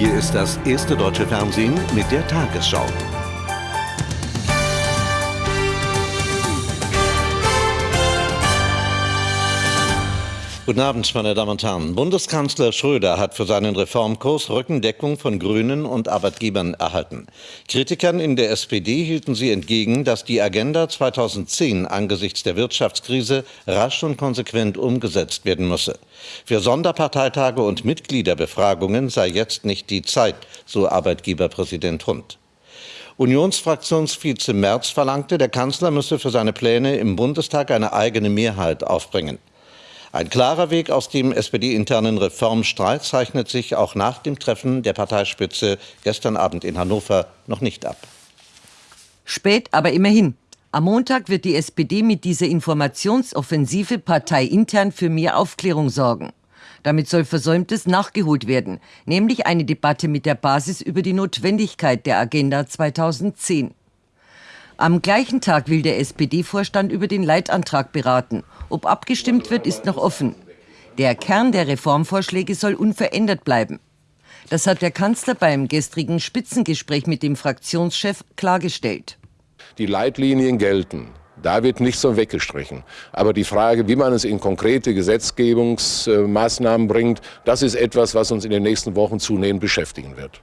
Hier ist das erste deutsche Fernsehen mit der Tagesschau. Guten Abend, meine Damen und Herren. Bundeskanzler Schröder hat für seinen Reformkurs Rückendeckung von Grünen und Arbeitgebern erhalten. Kritikern in der SPD hielten sie entgegen, dass die Agenda 2010 angesichts der Wirtschaftskrise rasch und konsequent umgesetzt werden müsse. Für Sonderparteitage und Mitgliederbefragungen sei jetzt nicht die Zeit, so Arbeitgeberpräsident Hund. Unionsfraktionsvize Merz verlangte, der Kanzler müsse für seine Pläne im Bundestag eine eigene Mehrheit aufbringen. Ein klarer Weg aus dem SPD-internen Reformstreit zeichnet sich auch nach dem Treffen der Parteispitze gestern Abend in Hannover noch nicht ab. Spät, aber immerhin. Am Montag wird die SPD mit dieser Informationsoffensive parteiintern für mehr Aufklärung sorgen. Damit soll Versäumtes nachgeholt werden, nämlich eine Debatte mit der Basis über die Notwendigkeit der Agenda 2010. Am gleichen Tag will der SPD-Vorstand über den Leitantrag beraten. Ob abgestimmt wird, ist noch offen. Der Kern der Reformvorschläge soll unverändert bleiben. Das hat der Kanzler beim gestrigen Spitzengespräch mit dem Fraktionschef klargestellt. Die Leitlinien gelten. Da wird nichts so weggestrichen. Aber die Frage, wie man es in konkrete Gesetzgebungsmaßnahmen bringt, das ist etwas, was uns in den nächsten Wochen zunehmend beschäftigen wird.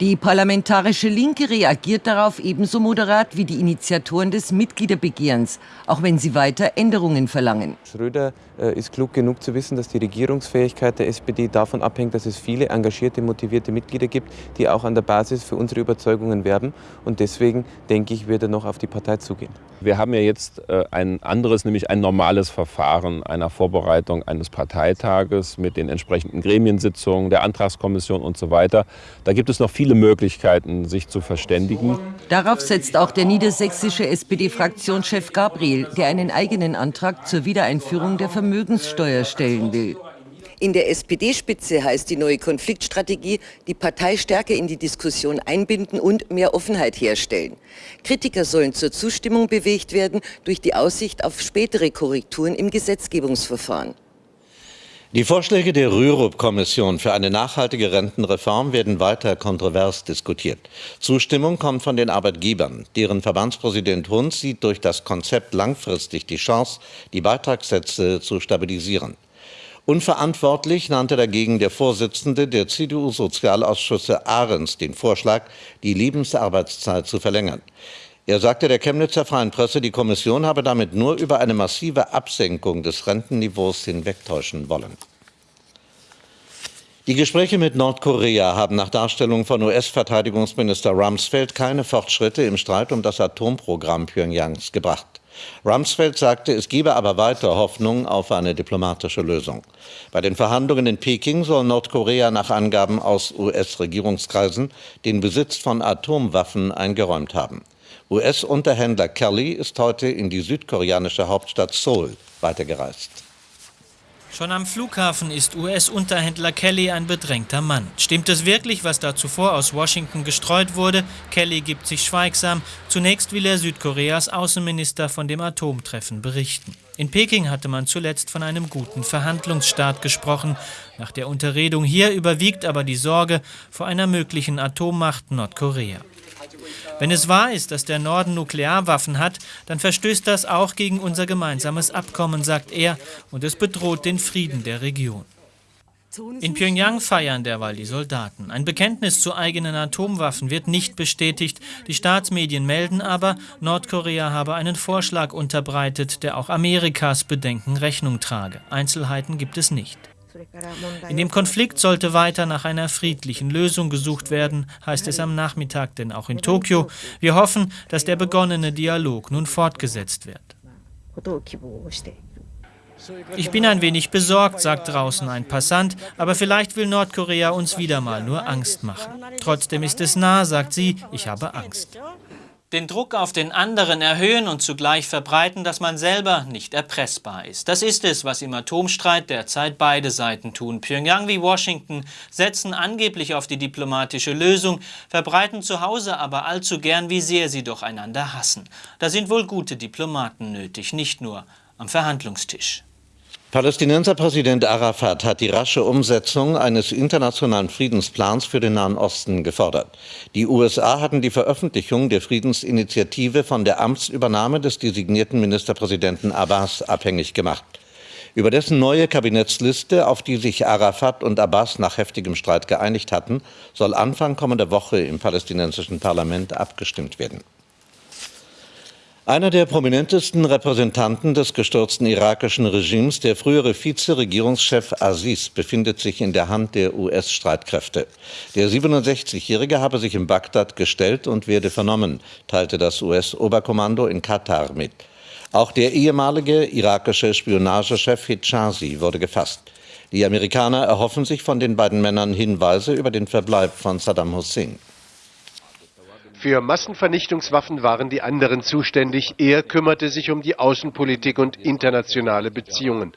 Die parlamentarische Linke reagiert darauf ebenso moderat wie die Initiatoren des Mitgliederbegehrens, auch wenn sie weiter Änderungen verlangen. Schröder äh, ist klug genug zu wissen, dass die Regierungsfähigkeit der SPD davon abhängt, dass es viele engagierte, motivierte Mitglieder gibt, die auch an der Basis für unsere Überzeugungen werben. Und deswegen denke ich, wird er noch auf die Partei zugehen. Wir haben ja jetzt äh, ein anderes, nämlich ein normales Verfahren einer Vorbereitung eines Parteitages mit den entsprechenden Gremiensitzungen, der Antragskommission und so weiter. Da gibt es noch viele viele Möglichkeiten, sich zu verständigen. Darauf setzt auch der niedersächsische SPD-Fraktionschef Gabriel, der einen eigenen Antrag zur Wiedereinführung der Vermögenssteuer stellen will. In der SPD-Spitze heißt die neue Konfliktstrategie, die Partei stärker in die Diskussion einbinden und mehr Offenheit herstellen. Kritiker sollen zur Zustimmung bewegt werden durch die Aussicht auf spätere Korrekturen im Gesetzgebungsverfahren. Die Vorschläge der Rürup-Kommission für eine nachhaltige Rentenreform werden weiter kontrovers diskutiert. Zustimmung kommt von den Arbeitgebern. Deren Verbandspräsident Hund sieht durch das Konzept langfristig die Chance, die Beitragssätze zu stabilisieren. Unverantwortlich nannte dagegen der Vorsitzende der CDU-Sozialausschüsse Ahrens den Vorschlag, die Lebensarbeitszeit zu verlängern. Er sagte der Chemnitzer Freien Presse, die Kommission habe damit nur über eine massive Absenkung des Rentenniveaus hinwegtäuschen wollen. Die Gespräche mit Nordkorea haben nach Darstellung von US-Verteidigungsminister Rumsfeld keine Fortschritte im Streit um das Atomprogramm Pyongyangs gebracht. Rumsfeld sagte, es gebe aber weiter Hoffnung auf eine diplomatische Lösung. Bei den Verhandlungen in Peking soll Nordkorea nach Angaben aus US-Regierungskreisen den Besitz von Atomwaffen eingeräumt haben. US-Unterhändler Kelly ist heute in die südkoreanische Hauptstadt Seoul weitergereist. Schon am Flughafen ist US-Unterhändler Kelly ein bedrängter Mann. Stimmt es wirklich, was da zuvor aus Washington gestreut wurde? Kelly gibt sich schweigsam. Zunächst will er Südkoreas Außenminister von dem Atomtreffen berichten. In Peking hatte man zuletzt von einem guten Verhandlungsstart gesprochen. Nach der Unterredung hier überwiegt aber die Sorge vor einer möglichen Atommacht Nordkorea. Wenn es wahr ist, dass der Norden Nuklearwaffen hat, dann verstößt das auch gegen unser gemeinsames Abkommen, sagt er, und es bedroht den Frieden der Region. In Pyongyang feiern derweil die Soldaten. Ein Bekenntnis zu eigenen Atomwaffen wird nicht bestätigt. Die Staatsmedien melden aber, Nordkorea habe einen Vorschlag unterbreitet, der auch Amerikas Bedenken Rechnung trage. Einzelheiten gibt es nicht. In dem Konflikt sollte weiter nach einer friedlichen Lösung gesucht werden, heißt es am Nachmittag, denn auch in Tokio. Wir hoffen, dass der begonnene Dialog nun fortgesetzt wird. Ich bin ein wenig besorgt, sagt draußen ein Passant, aber vielleicht will Nordkorea uns wieder mal nur Angst machen. Trotzdem ist es nah, sagt sie, ich habe Angst den Druck auf den anderen erhöhen und zugleich verbreiten, dass man selber nicht erpressbar ist. Das ist es, was im Atomstreit derzeit beide Seiten tun. Pyongyang wie Washington setzen angeblich auf die diplomatische Lösung, verbreiten zu Hause aber allzu gern, wie sehr sie doch einander hassen. Da sind wohl gute Diplomaten nötig, nicht nur am Verhandlungstisch. Palästinenserpräsident Arafat hat die rasche Umsetzung eines internationalen Friedensplans für den Nahen Osten gefordert. Die USA hatten die Veröffentlichung der Friedensinitiative von der Amtsübernahme des designierten Ministerpräsidenten Abbas abhängig gemacht. Über dessen neue Kabinettsliste, auf die sich Arafat und Abbas nach heftigem Streit geeinigt hatten, soll Anfang kommender Woche im palästinensischen Parlament abgestimmt werden. Einer der prominentesten Repräsentanten des gestürzten irakischen Regimes, der frühere Vizeregierungschef Aziz, befindet sich in der Hand der US-Streitkräfte. Der 67-Jährige habe sich in Bagdad gestellt und werde vernommen, teilte das US-Oberkommando in Katar mit. Auch der ehemalige irakische Spionagechef Hijazi wurde gefasst. Die Amerikaner erhoffen sich von den beiden Männern Hinweise über den Verbleib von Saddam Hussein. Für Massenvernichtungswaffen waren die anderen zuständig. Er kümmerte sich um die Außenpolitik und internationale Beziehungen.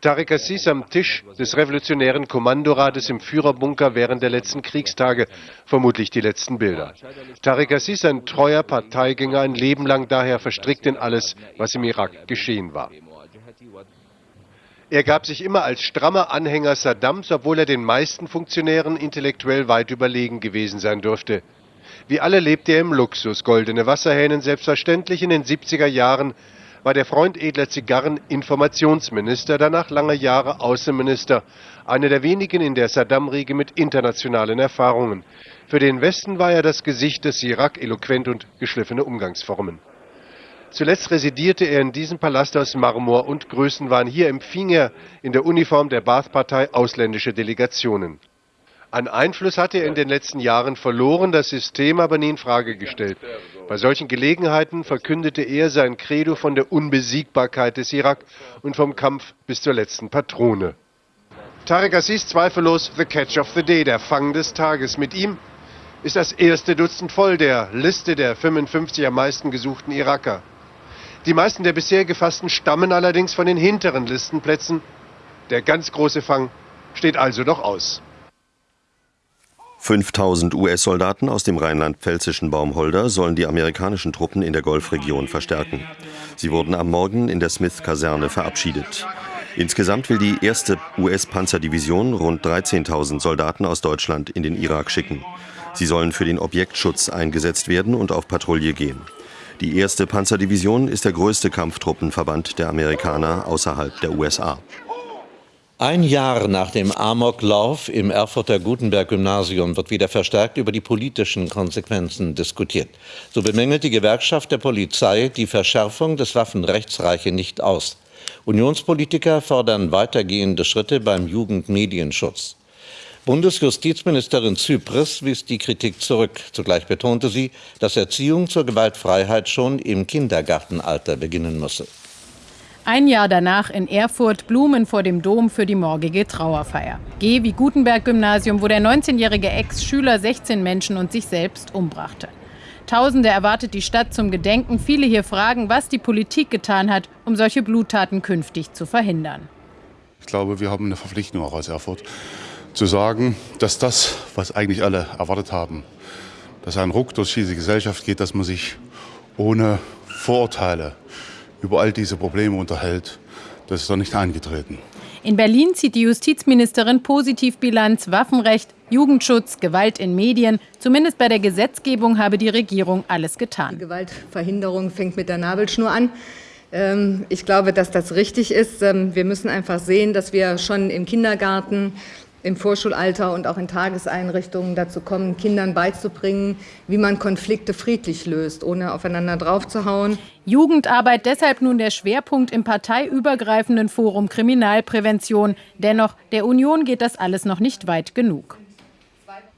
Tariq Assis am Tisch des revolutionären Kommandorates im Führerbunker während der letzten Kriegstage, vermutlich die letzten Bilder. Tariq Assis, ein treuer Parteigänger, ein Leben lang daher verstrickt in alles, was im Irak geschehen war. Er gab sich immer als strammer Anhänger Saddams, obwohl er den meisten Funktionären intellektuell weit überlegen gewesen sein dürfte. Wie alle lebte er im Luxus, goldene Wasserhähnen selbstverständlich. In den 70er Jahren war der Freund edler Zigarren Informationsminister, danach lange Jahre Außenminister, einer der wenigen in der Saddam-Riege mit internationalen Erfahrungen. Für den Westen war er das Gesicht des Irak, eloquent und geschliffene Umgangsformen. Zuletzt residierte er in diesem Palast aus Marmor und Größenwahn. Hier empfing er in der Uniform der Baath-Partei ausländische Delegationen. An Einfluss hatte er in den letzten Jahren verloren, das System aber nie in Frage gestellt. Bei solchen Gelegenheiten verkündete er sein Credo von der Unbesiegbarkeit des Irak und vom Kampf bis zur letzten Patrone. Tarek Aziz zweifellos the catch of the day, der Fang des Tages. Mit ihm ist das erste Dutzend voll der Liste der 55 am meisten gesuchten Iraker. Die meisten der bisher gefassten stammen allerdings von den hinteren Listenplätzen. Der ganz große Fang steht also noch aus. 5000 US-Soldaten aus dem rheinland-pfälzischen Baumholder sollen die amerikanischen Truppen in der Golfregion verstärken. Sie wurden am Morgen in der Smith-Kaserne verabschiedet. Insgesamt will die erste US-Panzerdivision rund 13.000 Soldaten aus Deutschland in den Irak schicken. Sie sollen für den Objektschutz eingesetzt werden und auf Patrouille gehen. Die erste Panzerdivision ist der größte Kampftruppenverband der Amerikaner außerhalb der USA. Ein Jahr nach dem Amoklauf im Erfurter Gutenberg-Gymnasium wird wieder verstärkt über die politischen Konsequenzen diskutiert. So bemängelt die Gewerkschaft der Polizei, die Verschärfung des Waffenrechts reiche nicht aus. Unionspolitiker fordern weitergehende Schritte beim Jugendmedienschutz. Bundesjustizministerin Zypris wies die Kritik zurück. Zugleich betonte sie, dass Erziehung zur Gewaltfreiheit schon im Kindergartenalter beginnen müsse. Ein Jahr danach in Erfurt Blumen vor dem Dom für die morgige Trauerfeier. G wie Gutenberg-Gymnasium, wo der 19-jährige Ex-Schüler 16 Menschen und sich selbst umbrachte. Tausende erwartet die Stadt zum Gedenken. Viele hier fragen, was die Politik getan hat, um solche Bluttaten künftig zu verhindern. Ich glaube, wir haben eine Verpflichtung auch aus Erfurt, zu sagen, dass das, was eigentlich alle erwartet haben, dass ein Ruck durch diese Gesellschaft geht, dass man sich ohne Vorurteile über all diese Probleme unterhält, das ist doch nicht eingetreten. In Berlin zieht die Justizministerin positiv Bilanz, Waffenrecht, Jugendschutz, Gewalt in Medien. Zumindest bei der Gesetzgebung habe die Regierung alles getan. Die Gewaltverhinderung fängt mit der Nabelschnur an. Ähm, ich glaube, dass das richtig ist. Ähm, wir müssen einfach sehen, dass wir schon im Kindergarten im Vorschulalter und auch in Tageseinrichtungen dazu kommen, Kindern beizubringen, wie man Konflikte friedlich löst, ohne aufeinander draufzuhauen. Jugendarbeit deshalb nun der Schwerpunkt im parteiübergreifenden Forum Kriminalprävention. Dennoch, der Union geht das alles noch nicht weit genug.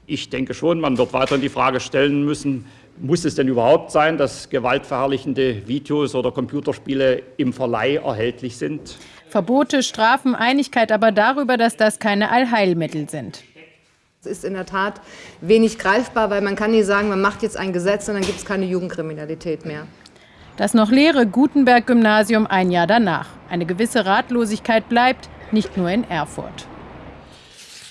Ich denke schon, man wird weiterhin die Frage stellen müssen, muss es denn überhaupt sein, dass gewaltverherrlichende Videos oder Computerspiele im Verleih erhältlich sind? Verbote, Strafen, Einigkeit aber darüber, dass das keine Allheilmittel sind. Es ist in der Tat wenig greifbar, weil man kann nicht sagen, man macht jetzt ein Gesetz und dann gibt es keine Jugendkriminalität mehr. Das noch leere Gutenberg-Gymnasium ein Jahr danach. Eine gewisse Ratlosigkeit bleibt, nicht nur in Erfurt.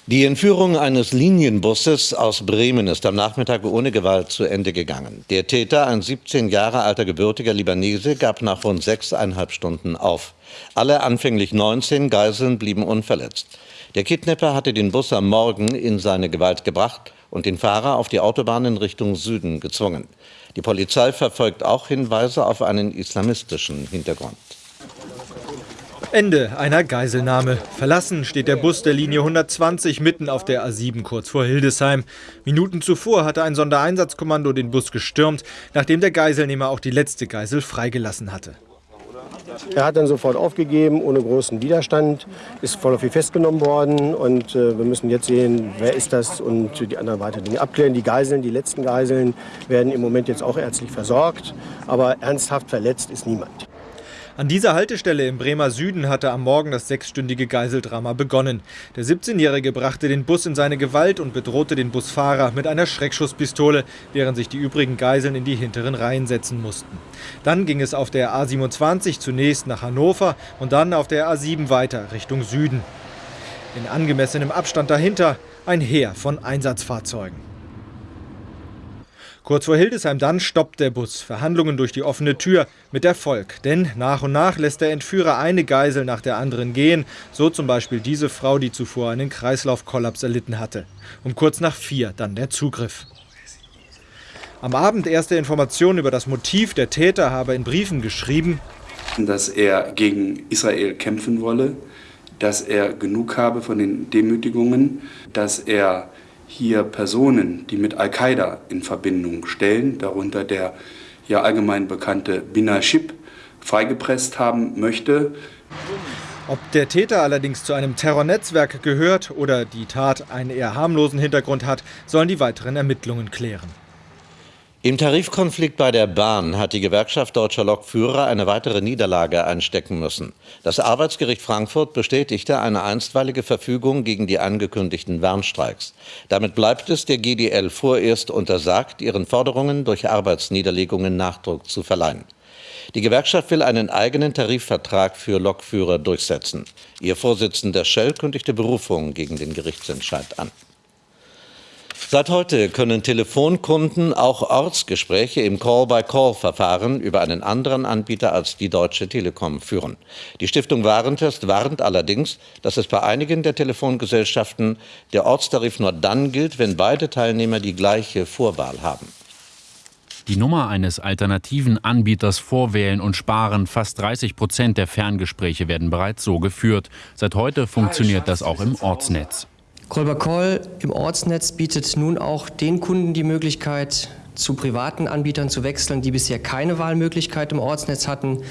Die Entführung eines Linienbusses aus Bremen ist am Nachmittag ohne Gewalt zu Ende gegangen. Der Täter, ein 17 Jahre alter gebürtiger Libanese, gab nach rund sechseinhalb Stunden auf. Alle anfänglich 19 Geiseln blieben unverletzt. Der Kidnapper hatte den Bus am Morgen in seine Gewalt gebracht und den Fahrer auf die Autobahn in Richtung Süden gezwungen. Die Polizei verfolgt auch Hinweise auf einen islamistischen Hintergrund. Ende einer Geiselnahme. Verlassen steht der Bus der Linie 120 mitten auf der A7 kurz vor Hildesheim. Minuten zuvor hatte ein Sondereinsatzkommando den Bus gestürmt, nachdem der Geiselnehmer auch die letzte Geisel freigelassen hatte. Er hat dann sofort aufgegeben, ohne großen Widerstand, ist vorläufig festgenommen worden und äh, wir müssen jetzt sehen, wer ist das und die anderen weiteren Dinge abklären. Die Geiseln, die letzten Geiseln werden im Moment jetzt auch ärztlich versorgt, aber ernsthaft verletzt ist niemand. An dieser Haltestelle im Bremer Süden hatte am Morgen das sechsstündige Geiseldrama begonnen. Der 17-Jährige brachte den Bus in seine Gewalt und bedrohte den Busfahrer mit einer Schreckschusspistole, während sich die übrigen Geiseln in die hinteren Reihen setzen mussten. Dann ging es auf der A27 zunächst nach Hannover und dann auf der A7 weiter Richtung Süden. In angemessenem Abstand dahinter ein Heer von Einsatzfahrzeugen. Kurz vor Hildesheim dann stoppt der Bus. Verhandlungen durch die offene Tür mit Erfolg. Denn nach und nach lässt der Entführer eine Geisel nach der anderen gehen. So zum Beispiel diese Frau, die zuvor einen Kreislaufkollaps erlitten hatte. Um kurz nach vier dann der Zugriff. Am Abend erste Informationen über das Motiv. Der Täter habe in Briefen geschrieben, dass er gegen Israel kämpfen wolle, dass er genug habe von den Demütigungen, dass er hier Personen, die mit Al-Qaida in Verbindung stellen, darunter der ja allgemein bekannte Bina Shib, freigepresst haben möchte. Ob der Täter allerdings zu einem Terrornetzwerk gehört oder die Tat einen eher harmlosen Hintergrund hat, sollen die weiteren Ermittlungen klären. Im Tarifkonflikt bei der Bahn hat die Gewerkschaft deutscher Lokführer eine weitere Niederlage einstecken müssen. Das Arbeitsgericht Frankfurt bestätigte eine einstweilige Verfügung gegen die angekündigten Warnstreiks. Damit bleibt es der GDL vorerst untersagt, ihren Forderungen durch Arbeitsniederlegungen Nachdruck zu verleihen. Die Gewerkschaft will einen eigenen Tarifvertrag für Lokführer durchsetzen. Ihr Vorsitzender Schell kündigte Berufung gegen den Gerichtsentscheid an. Seit heute können Telefonkunden auch Ortsgespräche im Call-by-Call-Verfahren über einen anderen Anbieter als die Deutsche Telekom führen. Die Stiftung Warentest warnt allerdings, dass es bei einigen der Telefongesellschaften der Ortstarif nur dann gilt, wenn beide Teilnehmer die gleiche Vorwahl haben. Die Nummer eines alternativen Anbieters vorwählen und sparen. Fast 30 Prozent der Ferngespräche werden bereits so geführt. Seit heute funktioniert das auch im Ortsnetz. Call im Ortsnetz bietet nun auch den Kunden die Möglichkeit, zu privaten Anbietern zu wechseln, die bisher keine Wahlmöglichkeit im Ortsnetz hatten,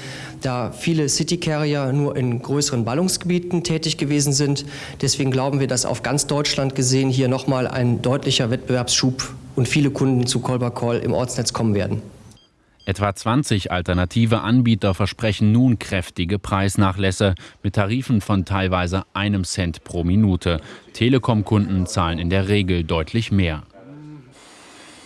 da viele City Carrier nur in größeren Ballungsgebieten tätig gewesen sind. Deswegen glauben wir, dass auf ganz Deutschland gesehen hier nochmal ein deutlicher Wettbewerbsschub und viele Kunden zu Call im Ortsnetz kommen werden. Etwa 20 alternative Anbieter versprechen nun kräftige Preisnachlässe mit Tarifen von teilweise einem Cent pro Minute. Telekom-Kunden zahlen in der Regel deutlich mehr.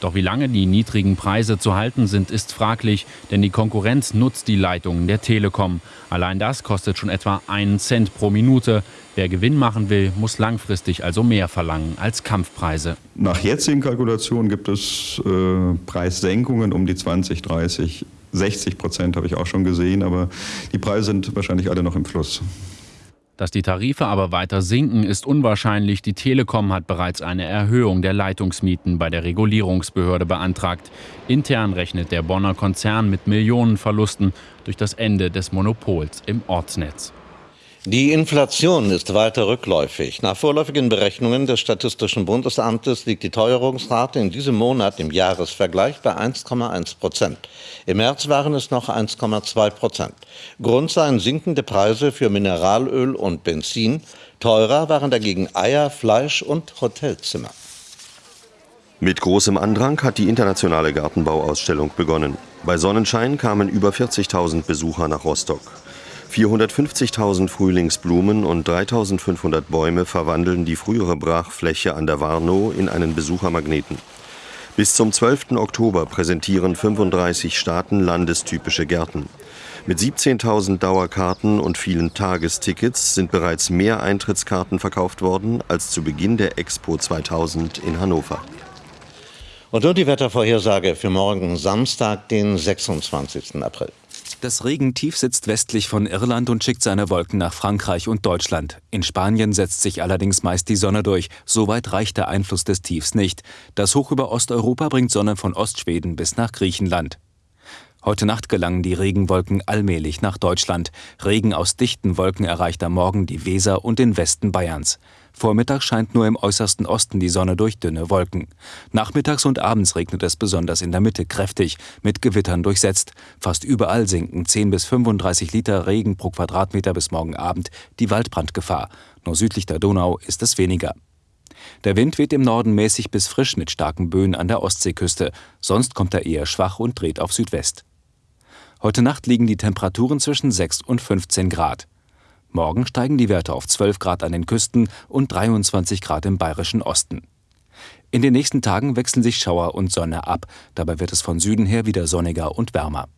Doch wie lange die niedrigen Preise zu halten sind, ist fraglich, denn die Konkurrenz nutzt die Leitungen der Telekom. Allein das kostet schon etwa einen Cent pro Minute. Wer Gewinn machen will, muss langfristig also mehr verlangen als Kampfpreise. Nach jetzigen Kalkulationen gibt es äh, Preissenkungen um die 20, 30, 60 Prozent habe ich auch schon gesehen, aber die Preise sind wahrscheinlich alle noch im Fluss. Dass die Tarife aber weiter sinken, ist unwahrscheinlich. Die Telekom hat bereits eine Erhöhung der Leitungsmieten bei der Regulierungsbehörde beantragt. Intern rechnet der Bonner Konzern mit Millionenverlusten durch das Ende des Monopols im Ortsnetz. Die Inflation ist weiter rückläufig. Nach vorläufigen Berechnungen des Statistischen Bundesamtes liegt die Teuerungsrate in diesem Monat im Jahresvergleich bei 1,1 Prozent. Im März waren es noch 1,2 Prozent. Grund seien sinkende Preise für Mineralöl und Benzin. Teurer waren dagegen Eier, Fleisch und Hotelzimmer. Mit großem Andrang hat die internationale Gartenbauausstellung begonnen. Bei Sonnenschein kamen über 40.000 Besucher nach Rostock. 450.000 Frühlingsblumen und 3.500 Bäume verwandeln die frühere Brachfläche an der Warnow in einen Besuchermagneten. Bis zum 12. Oktober präsentieren 35 Staaten landestypische Gärten. Mit 17.000 Dauerkarten und vielen Tagestickets sind bereits mehr Eintrittskarten verkauft worden als zu Beginn der Expo 2000 in Hannover. Und nun die Wettervorhersage für morgen Samstag, den 26. April. Das Regentief sitzt westlich von Irland und schickt seine Wolken nach Frankreich und Deutschland. In Spanien setzt sich allerdings meist die Sonne durch. Soweit reicht der Einfluss des Tiefs nicht. Das Hoch über Osteuropa bringt Sonne von Ostschweden bis nach Griechenland. Heute Nacht gelangen die Regenwolken allmählich nach Deutschland. Regen aus dichten Wolken erreicht am Morgen die Weser und den Westen Bayerns. Vormittag scheint nur im äußersten Osten die Sonne durch dünne Wolken. Nachmittags und abends regnet es besonders in der Mitte kräftig, mit Gewittern durchsetzt. Fast überall sinken 10 bis 35 Liter Regen pro Quadratmeter bis morgen Abend die Waldbrandgefahr. Nur südlich der Donau ist es weniger. Der Wind weht im Norden mäßig bis frisch mit starken Böen an der Ostseeküste. Sonst kommt er eher schwach und dreht auf Südwest. Heute Nacht liegen die Temperaturen zwischen 6 und 15 Grad. Morgen steigen die Werte auf 12 Grad an den Küsten und 23 Grad im bayerischen Osten. In den nächsten Tagen wechseln sich Schauer und Sonne ab. Dabei wird es von Süden her wieder sonniger und wärmer.